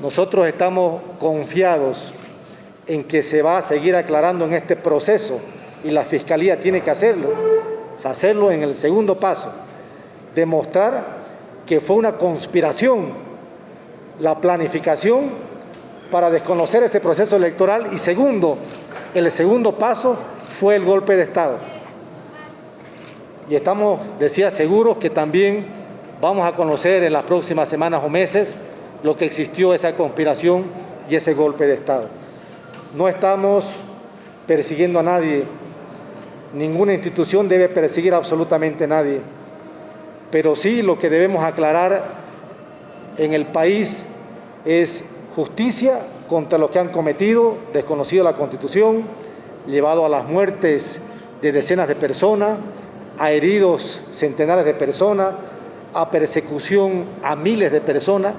Nosotros estamos confiados en que se va a seguir aclarando en este proceso y la Fiscalía tiene que hacerlo, hacerlo en el segundo paso, demostrar que fue una conspiración la planificación para desconocer ese proceso electoral y segundo, el segundo paso fue el golpe de Estado. Y estamos, decía, seguros que también vamos a conocer en las próximas semanas o meses lo que existió esa conspiración y ese golpe de Estado. No estamos persiguiendo a nadie, ninguna institución debe perseguir absolutamente a nadie, pero sí lo que debemos aclarar en el país es justicia contra los que han cometido, desconocido la Constitución, llevado a las muertes de decenas de personas, a heridos centenares de personas, a persecución a miles de personas,